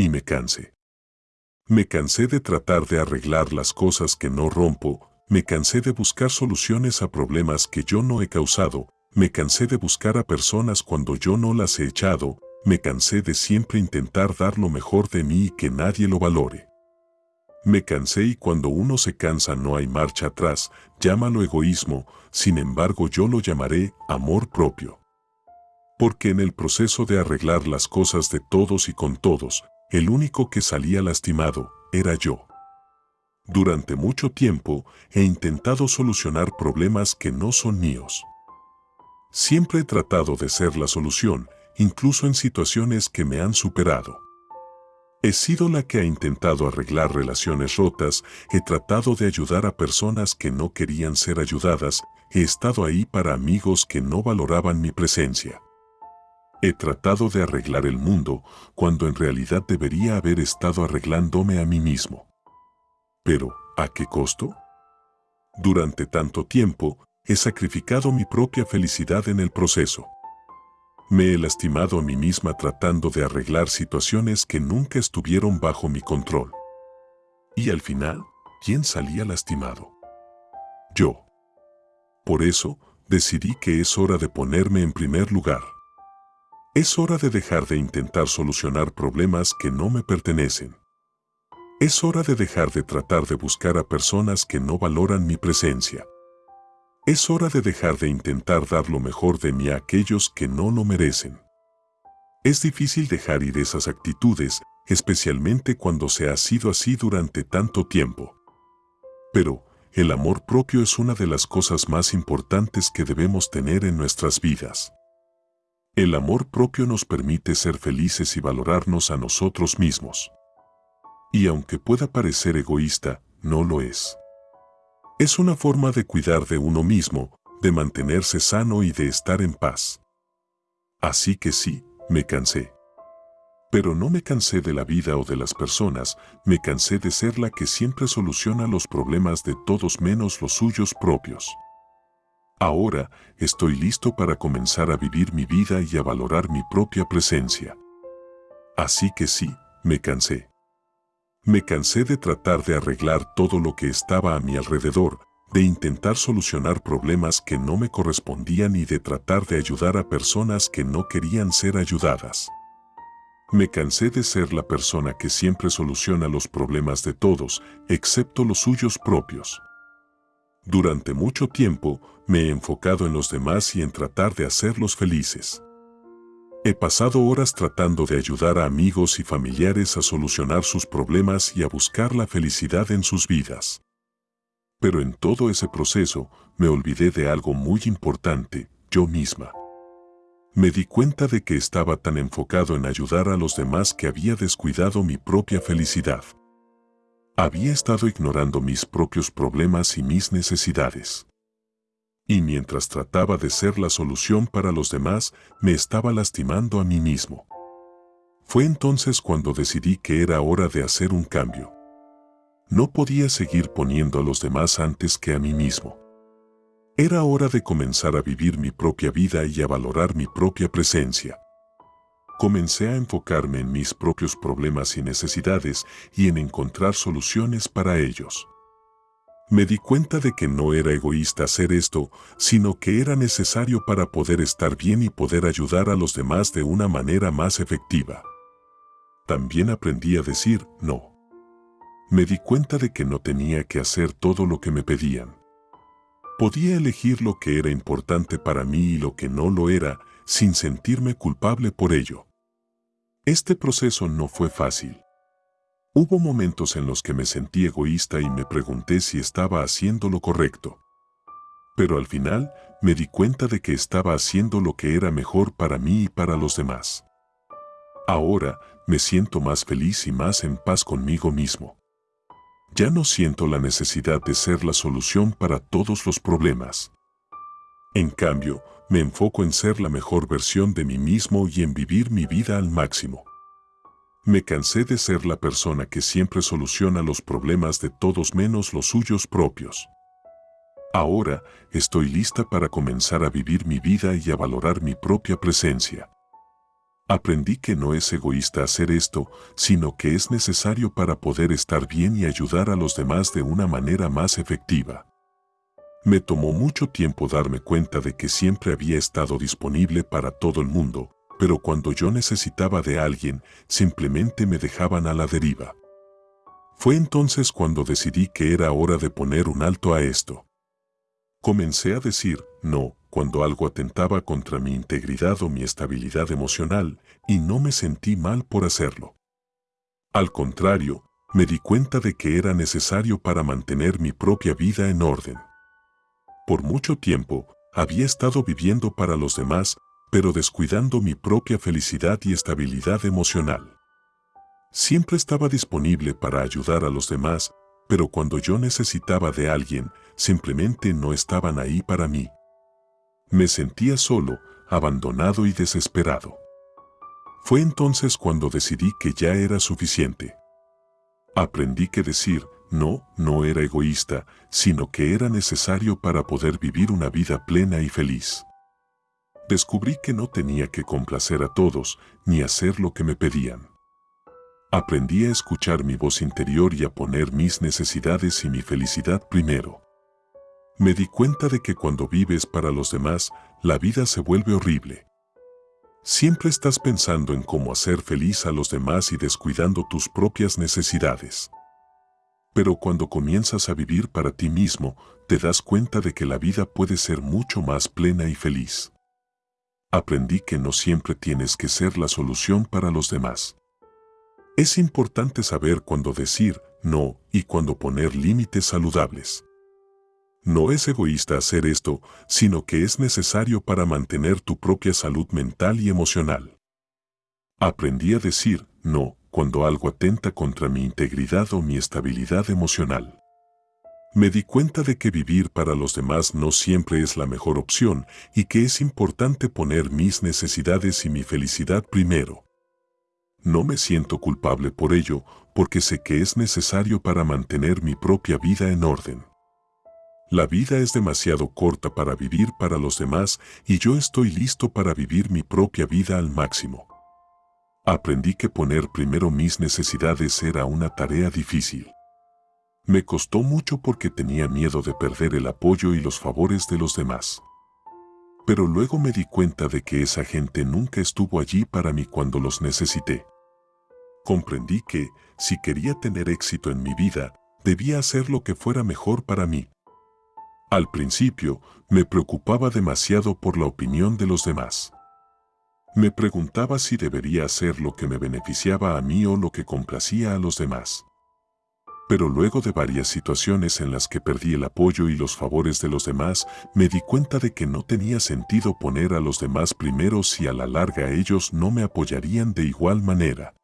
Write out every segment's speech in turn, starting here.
y me cansé. Me cansé de tratar de arreglar las cosas que no rompo, me cansé de buscar soluciones a problemas que yo no he causado, me cansé de buscar a personas cuando yo no las he echado, me cansé de siempre intentar dar lo mejor de mí y que nadie lo valore. Me cansé y cuando uno se cansa no hay marcha atrás, llámalo egoísmo, sin embargo yo lo llamaré amor propio. Porque en el proceso de arreglar las cosas de todos y con todos, el único que salía lastimado era yo. Durante mucho tiempo he intentado solucionar problemas que no son míos. Siempre he tratado de ser la solución, incluso en situaciones que me han superado. He sido la que ha intentado arreglar relaciones rotas, he tratado de ayudar a personas que no querían ser ayudadas, he estado ahí para amigos que no valoraban mi presencia. He tratado de arreglar el mundo cuando en realidad debería haber estado arreglándome a mí mismo. Pero, ¿a qué costo? Durante tanto tiempo, he sacrificado mi propia felicidad en el proceso. Me he lastimado a mí misma tratando de arreglar situaciones que nunca estuvieron bajo mi control. Y al final, ¿quién salía lastimado? Yo. Por eso, decidí que es hora de ponerme en primer lugar. Es hora de dejar de intentar solucionar problemas que no me pertenecen. Es hora de dejar de tratar de buscar a personas que no valoran mi presencia. Es hora de dejar de intentar dar lo mejor de mí a aquellos que no lo merecen. Es difícil dejar ir esas actitudes, especialmente cuando se ha sido así durante tanto tiempo. Pero, el amor propio es una de las cosas más importantes que debemos tener en nuestras vidas. El amor propio nos permite ser felices y valorarnos a nosotros mismos. Y aunque pueda parecer egoísta, no lo es. Es una forma de cuidar de uno mismo, de mantenerse sano y de estar en paz. Así que sí, me cansé. Pero no me cansé de la vida o de las personas, me cansé de ser la que siempre soluciona los problemas de todos menos los suyos propios. Ahora estoy listo para comenzar a vivir mi vida y a valorar mi propia presencia. Así que sí, me cansé. Me cansé de tratar de arreglar todo lo que estaba a mi alrededor, de intentar solucionar problemas que no me correspondían y de tratar de ayudar a personas que no querían ser ayudadas. Me cansé de ser la persona que siempre soluciona los problemas de todos, excepto los suyos propios. Durante mucho tiempo me he enfocado en los demás y en tratar de hacerlos felices. He pasado horas tratando de ayudar a amigos y familiares a solucionar sus problemas y a buscar la felicidad en sus vidas. Pero en todo ese proceso me olvidé de algo muy importante, yo misma. Me di cuenta de que estaba tan enfocado en ayudar a los demás que había descuidado mi propia felicidad. Había estado ignorando mis propios problemas y mis necesidades y mientras trataba de ser la solución para los demás, me estaba lastimando a mí mismo. Fue entonces cuando decidí que era hora de hacer un cambio. No podía seguir poniendo a los demás antes que a mí mismo. Era hora de comenzar a vivir mi propia vida y a valorar mi propia presencia. Comencé a enfocarme en mis propios problemas y necesidades y en encontrar soluciones para ellos. Me di cuenta de que no era egoísta hacer esto, sino que era necesario para poder estar bien y poder ayudar a los demás de una manera más efectiva. También aprendí a decir no. Me di cuenta de que no tenía que hacer todo lo que me pedían. Podía elegir lo que era importante para mí y lo que no lo era, sin sentirme culpable por ello. Este proceso no fue fácil. Hubo momentos en los que me sentí egoísta y me pregunté si estaba haciendo lo correcto. Pero al final me di cuenta de que estaba haciendo lo que era mejor para mí y para los demás. Ahora me siento más feliz y más en paz conmigo mismo. Ya no siento la necesidad de ser la solución para todos los problemas. En cambio, me enfoco en ser la mejor versión de mí mismo y en vivir mi vida al máximo. Me cansé de ser la persona que siempre soluciona los problemas de todos menos los suyos propios. Ahora estoy lista para comenzar a vivir mi vida y a valorar mi propia presencia. Aprendí que no es egoísta hacer esto, sino que es necesario para poder estar bien y ayudar a los demás de una manera más efectiva. Me tomó mucho tiempo darme cuenta de que siempre había estado disponible para todo el mundo, pero cuando yo necesitaba de alguien, simplemente me dejaban a la deriva. Fue entonces cuando decidí que era hora de poner un alto a esto. Comencé a decir, no, cuando algo atentaba contra mi integridad o mi estabilidad emocional, y no me sentí mal por hacerlo. Al contrario, me di cuenta de que era necesario para mantener mi propia vida en orden. Por mucho tiempo, había estado viviendo para los demás, pero descuidando mi propia felicidad y estabilidad emocional. Siempre estaba disponible para ayudar a los demás, pero cuando yo necesitaba de alguien, simplemente no estaban ahí para mí. Me sentía solo, abandonado y desesperado. Fue entonces cuando decidí que ya era suficiente. Aprendí que decir no no era egoísta, sino que era necesario para poder vivir una vida plena y feliz. Descubrí que no tenía que complacer a todos ni hacer lo que me pedían. Aprendí a escuchar mi voz interior y a poner mis necesidades y mi felicidad primero. Me di cuenta de que cuando vives para los demás, la vida se vuelve horrible. Siempre estás pensando en cómo hacer feliz a los demás y descuidando tus propias necesidades. Pero cuando comienzas a vivir para ti mismo, te das cuenta de que la vida puede ser mucho más plena y feliz. Aprendí que no siempre tienes que ser la solución para los demás. Es importante saber cuándo decir no y cuándo poner límites saludables. No es egoísta hacer esto, sino que es necesario para mantener tu propia salud mental y emocional. Aprendí a decir no cuando algo atenta contra mi integridad o mi estabilidad emocional. Me di cuenta de que vivir para los demás no siempre es la mejor opción y que es importante poner mis necesidades y mi felicidad primero. No me siento culpable por ello porque sé que es necesario para mantener mi propia vida en orden. La vida es demasiado corta para vivir para los demás y yo estoy listo para vivir mi propia vida al máximo. Aprendí que poner primero mis necesidades era una tarea difícil. Me costó mucho porque tenía miedo de perder el apoyo y los favores de los demás. Pero luego me di cuenta de que esa gente nunca estuvo allí para mí cuando los necesité. Comprendí que, si quería tener éxito en mi vida, debía hacer lo que fuera mejor para mí. Al principio, me preocupaba demasiado por la opinión de los demás. Me preguntaba si debería hacer lo que me beneficiaba a mí o lo que complacía a los demás. Pero luego de varias situaciones en las que perdí el apoyo y los favores de los demás, me di cuenta de que no tenía sentido poner a los demás primero si a la larga ellos no me apoyarían de igual manera.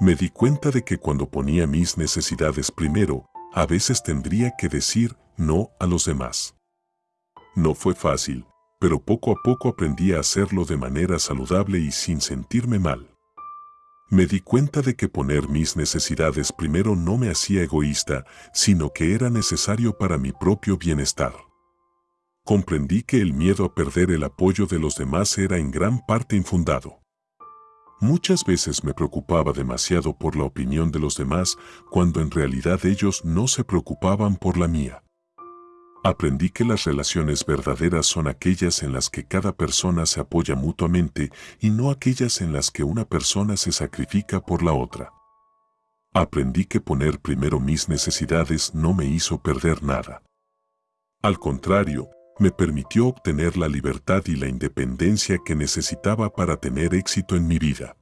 Me di cuenta de que cuando ponía mis necesidades primero, a veces tendría que decir no a los demás. No fue fácil, pero poco a poco aprendí a hacerlo de manera saludable y sin sentirme mal. Me di cuenta de que poner mis necesidades primero no me hacía egoísta, sino que era necesario para mi propio bienestar. Comprendí que el miedo a perder el apoyo de los demás era en gran parte infundado. Muchas veces me preocupaba demasiado por la opinión de los demás cuando en realidad ellos no se preocupaban por la mía. Aprendí que las relaciones verdaderas son aquellas en las que cada persona se apoya mutuamente y no aquellas en las que una persona se sacrifica por la otra. Aprendí que poner primero mis necesidades no me hizo perder nada. Al contrario, me permitió obtener la libertad y la independencia que necesitaba para tener éxito en mi vida.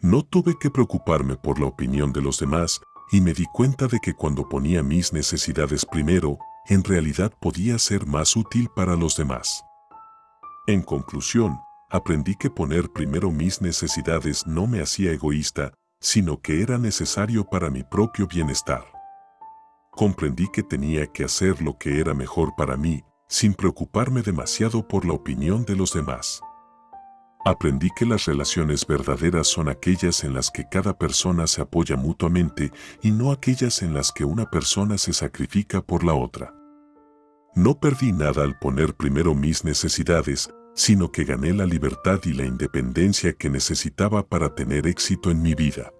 No tuve que preocuparme por la opinión de los demás y me di cuenta de que cuando ponía mis necesidades primero, en realidad podía ser más útil para los demás. En conclusión, aprendí que poner primero mis necesidades no me hacía egoísta, sino que era necesario para mi propio bienestar. Comprendí que tenía que hacer lo que era mejor para mí, sin preocuparme demasiado por la opinión de los demás. Aprendí que las relaciones verdaderas son aquellas en las que cada persona se apoya mutuamente y no aquellas en las que una persona se sacrifica por la otra. No perdí nada al poner primero mis necesidades, sino que gané la libertad y la independencia que necesitaba para tener éxito en mi vida.